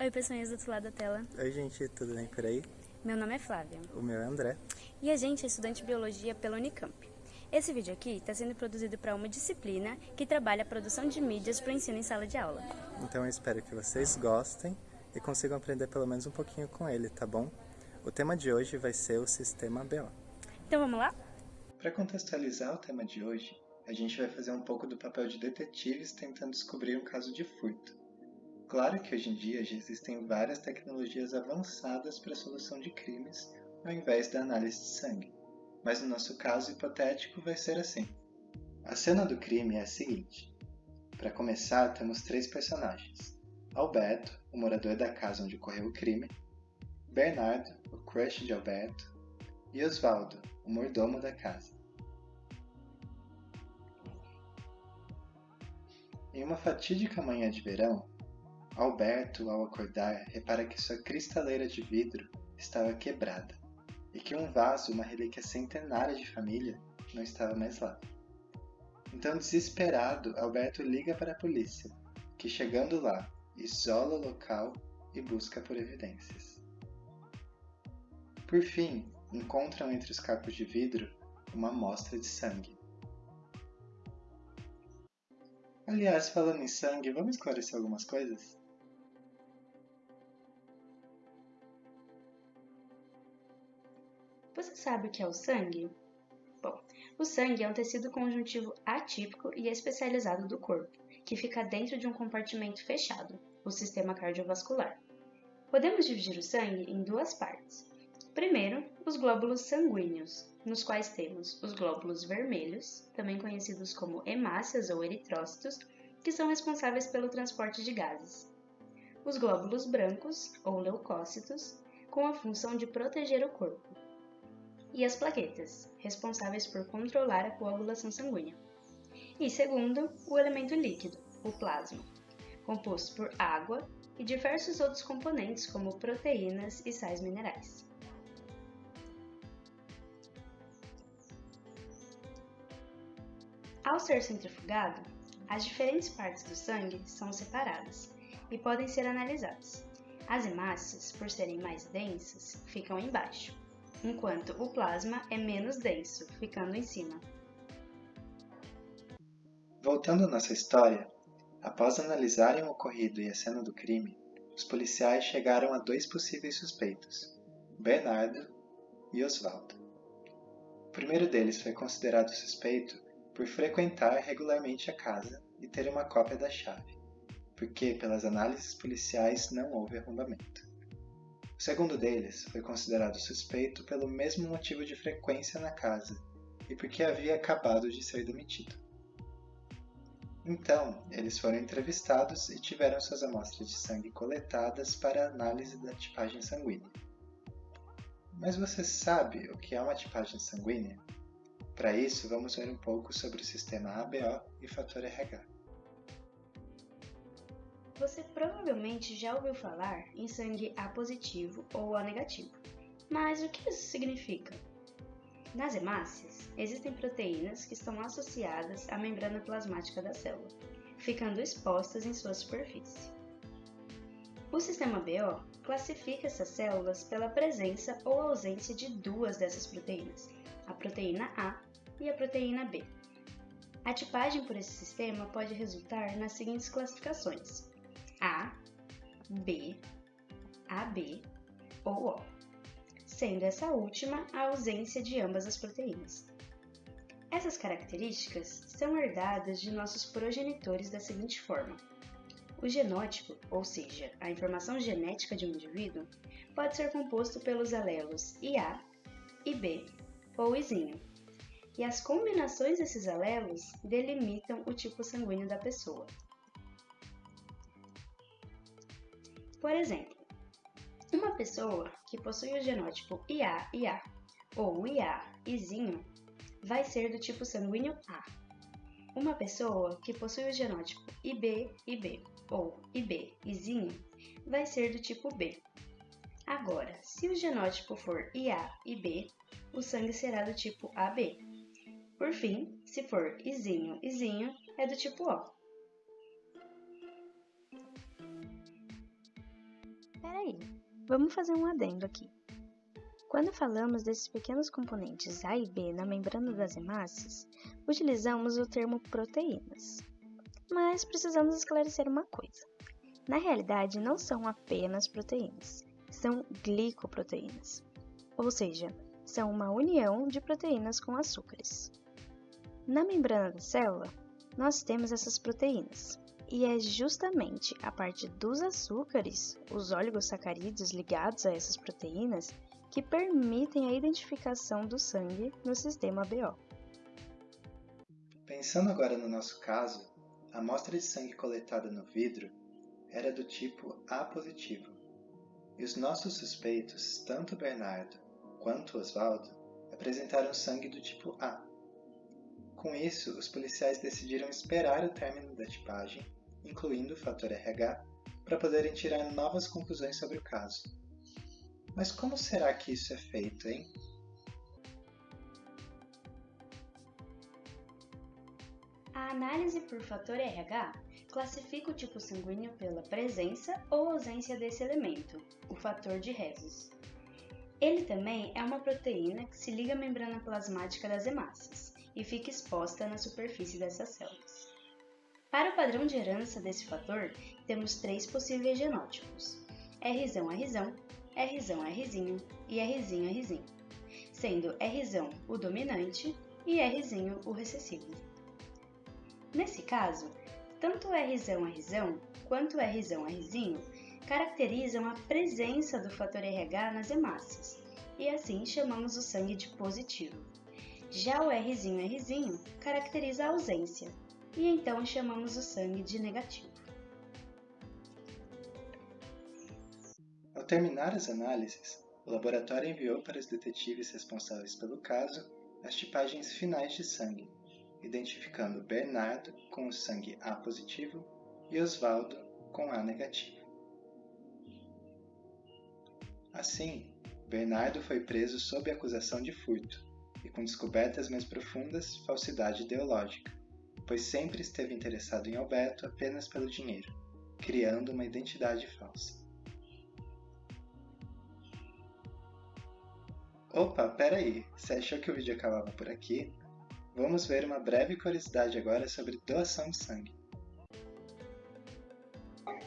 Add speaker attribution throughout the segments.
Speaker 1: Oi, pessoinhas do outro lado da tela.
Speaker 2: Oi, gente, tudo bem por aí?
Speaker 1: Meu nome é Flávia.
Speaker 2: O meu é André.
Speaker 1: E a gente é estudante de biologia pela Unicamp. Esse vídeo aqui está sendo produzido para uma disciplina que trabalha a produção de mídias para o ensino em sala de aula.
Speaker 2: Então eu espero que vocês gostem e consigam aprender pelo menos um pouquinho com ele, tá bom? O tema de hoje vai ser o sistema BO.
Speaker 1: Então vamos lá?
Speaker 2: Para contextualizar o tema de hoje, a gente vai fazer um pouco do papel de detetives tentando descobrir um caso de furto. Claro que hoje em dia já existem várias tecnologias avançadas para a solução de crimes ao invés da análise de sangue, mas no nosso caso hipotético vai ser assim. A cena do crime é a seguinte: para começar, temos três personagens: Alberto, o morador da casa onde ocorreu o crime, Bernardo, o crush de Alberto, e Osvaldo, o mordomo da casa. Em uma fatídica manhã de verão, Alberto, ao acordar, repara que sua cristaleira de vidro estava quebrada e que um vaso, uma relíquia centenária de família, não estava mais lá. Então, desesperado, Alberto liga para a polícia, que chegando lá, isola o local e busca por evidências. Por fim, encontram entre os cacos de vidro uma amostra de sangue. Aliás, falando em sangue, vamos esclarecer algumas coisas?
Speaker 1: Você sabe o que é o sangue? Bom, o sangue é um tecido conjuntivo atípico e especializado do corpo, que fica dentro de um compartimento fechado, o sistema cardiovascular. Podemos dividir o sangue em duas partes. Primeiro, os glóbulos sanguíneos, nos quais temos os glóbulos vermelhos, também conhecidos como hemácias ou eritrócitos, que são responsáveis pelo transporte de gases. Os glóbulos brancos, ou leucócitos, com a função de proteger o corpo e as plaquetas, responsáveis por controlar a coagulação sanguínea. E segundo, o elemento líquido, o plasma, composto por água e diversos outros componentes como proteínas e sais minerais. Ao ser centrifugado, as diferentes partes do sangue são separadas e podem ser analisadas. As hemácias, por serem mais densas, ficam embaixo, enquanto o plasma é menos denso, ficando em cima.
Speaker 2: Voltando à nossa história, após analisarem o ocorrido e a cena do crime, os policiais chegaram a dois possíveis suspeitos, Bernardo e Osvaldo. O primeiro deles foi considerado suspeito por frequentar regularmente a casa e ter uma cópia da chave, porque, pelas análises policiais, não houve arrombamento. O segundo deles foi considerado suspeito pelo mesmo motivo de frequência na casa e porque havia acabado de ser demitido. Então, eles foram entrevistados e tiveram suas amostras de sangue coletadas para análise da tipagem sanguínea. Mas você sabe o que é uma tipagem sanguínea? Para isso, vamos ver um pouco sobre o sistema ABO e fator RH.
Speaker 1: Você provavelmente já ouviu falar em sangue A positivo ou A negativo. Mas o que isso significa? Nas hemácias, existem proteínas que estão associadas à membrana plasmática da célula, ficando expostas em sua superfície. O sistema BO classifica essas células pela presença ou ausência de duas dessas proteínas, a proteína A e a proteína B. A tipagem por esse sistema pode resultar nas seguintes classificações: a, B, AB ou O, sendo essa última a ausência de ambas as proteínas. Essas características são herdadas de nossos progenitores da seguinte forma: o genótipo, ou seja, a informação genética de um indivíduo, pode ser composto pelos alelos IA, IB ou Izinho, e as combinações desses alelos delimitam o tipo sanguíneo da pessoa. Por exemplo, uma pessoa que possui o genótipo IA-IA ou IA-Izinho vai ser do tipo sanguíneo A. Uma pessoa que possui o genótipo IB-IB ou IB-Izinho vai ser do tipo B. Agora, se o genótipo for IA-IB, o sangue será do tipo AB. Por fim, se for Izinho-Izinho, é do tipo O. Peraí, vamos fazer um adendo aqui. Quando falamos desses pequenos componentes A e B na membrana das hemácias, utilizamos o termo proteínas. Mas precisamos esclarecer uma coisa. Na realidade, não são apenas proteínas, são glicoproteínas. Ou seja, são uma união de proteínas com açúcares. Na membrana da célula, nós temos essas proteínas, e é justamente a partir dos açúcares, os oligosacarídeos ligados a essas proteínas, que permitem a identificação do sangue no sistema BO.
Speaker 2: Pensando agora no nosso caso, a amostra de sangue coletada no vidro era do tipo A positivo, e os nossos suspeitos, tanto Bernardo quanto Oswaldo, apresentaram sangue do tipo A. Com isso, os policiais decidiram esperar o término da tipagem, incluindo o fator RH, para poderem tirar novas conclusões sobre o caso. Mas como será que isso é feito, hein?
Speaker 1: A análise por fator RH classifica o tipo sanguíneo pela presença ou ausência desse elemento, o fator de Rhesus. Ele também é uma proteína que se liga à membrana plasmática das hemácias e fica exposta na superfície dessas células. Para o padrão de herança desse fator, temos três possíveis genótipos: R-R, R-R e R-R, sendo R o dominante e R o recessivo. Nesse caso, tanto R-R quanto R-R caracterizam a presença do fator RH nas hemácias, e assim chamamos o sangue de positivo. Já o R'R caracteriza a ausência, e então chamamos o sangue de negativo.
Speaker 2: Ao terminar as análises, o laboratório enviou para os detetives responsáveis pelo caso as tipagens finais de sangue, identificando Bernardo com o sangue A positivo e Osvaldo com A negativo. Assim, Bernardo foi preso sob acusação de furto e com descobertas mais profundas, falsidade ideológica, pois sempre esteve interessado em Alberto apenas pelo dinheiro, criando uma identidade falsa. Opa, peraí, você achou que o vídeo acabava por aqui? Vamos ver uma breve curiosidade agora sobre doação de sangue.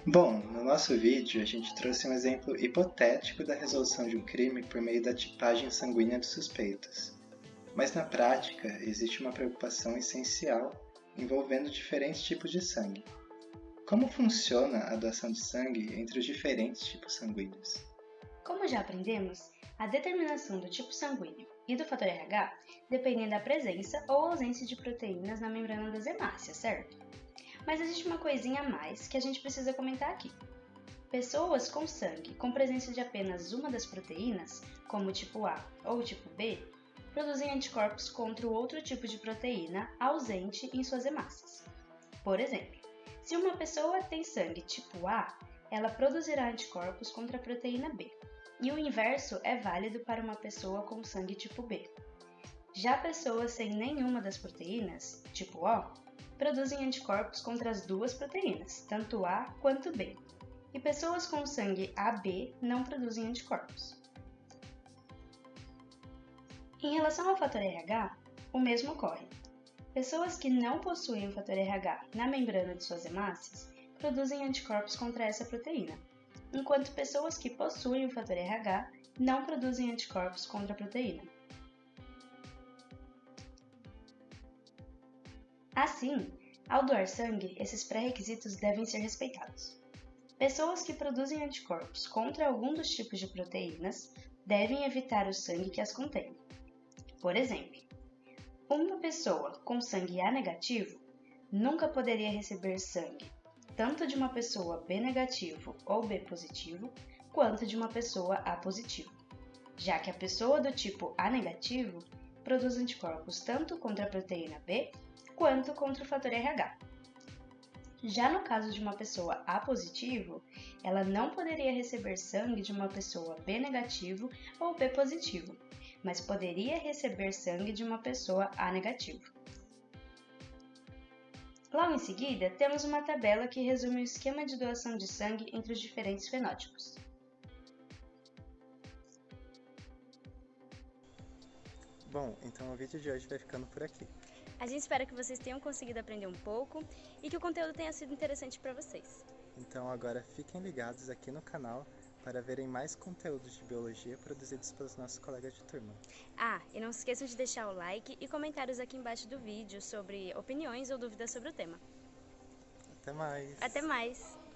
Speaker 2: Bom, no nosso vídeo a gente trouxe um exemplo hipotético da resolução de um crime por meio da tipagem sanguínea dos suspeitos. Mas na prática existe uma preocupação essencial envolvendo diferentes tipos de sangue. Como funciona a doação de sangue entre os diferentes tipos sanguíneos?
Speaker 1: Como já aprendemos, a determinação do tipo sanguíneo e do fator RH dependem da presença ou ausência de proteínas na membrana das hemácias, certo? Mas existe uma coisinha a mais que a gente precisa comentar aqui. Pessoas com sangue com presença de apenas uma das proteínas, como o tipo A ou o tipo B, produzem anticorpos contra o outro tipo de proteína ausente em suas hemácias. Por exemplo, se uma pessoa tem sangue tipo A, ela produzirá anticorpos contra a proteína B. E o inverso é válido para uma pessoa com sangue tipo B. Já pessoas sem nenhuma das proteínas, tipo O, produzem anticorpos contra as duas proteínas, tanto A quanto B. E pessoas com sangue AB não produzem anticorpos. Em relação ao fator RH, o mesmo ocorre. Pessoas que não possuem o fator RH na membrana de suas hemácias produzem anticorpos contra essa proteína, enquanto pessoas que possuem o fator RH não produzem anticorpos contra a proteína. Assim, ao doar sangue, esses pré-requisitos devem ser respeitados. Pessoas que produzem anticorpos contra algum dos tipos de proteínas devem evitar o sangue que as contém. Por exemplo, uma pessoa com sangue A negativo nunca poderia receber sangue tanto de uma pessoa B negativo ou B positivo, quanto de uma pessoa A positivo, já que a pessoa do tipo A negativo produz anticorpos tanto contra a proteína B quanto contra o fator RH. Já no caso de uma pessoa A positivo, ela não poderia receber sangue de uma pessoa B negativo ou B positivo, mas poderia receber sangue de uma pessoa A negativo. Logo em seguida, temos uma tabela que resume o esquema de doação de sangue entre os diferentes fenótipos.
Speaker 2: Bom, então o vídeo de hoje vai ficando por aqui.
Speaker 1: A gente espera que vocês tenham conseguido aprender um pouco e que o conteúdo tenha sido interessante para vocês.
Speaker 2: Então agora fiquem ligados aqui no canal para verem mais conteúdos de biologia produzidos pelos nossos colegas de turma.
Speaker 1: Ah, e não se esqueçam de deixar o like e comentários aqui embaixo do vídeo sobre opiniões ou dúvidas sobre o tema.
Speaker 2: Até mais!
Speaker 1: Até mais!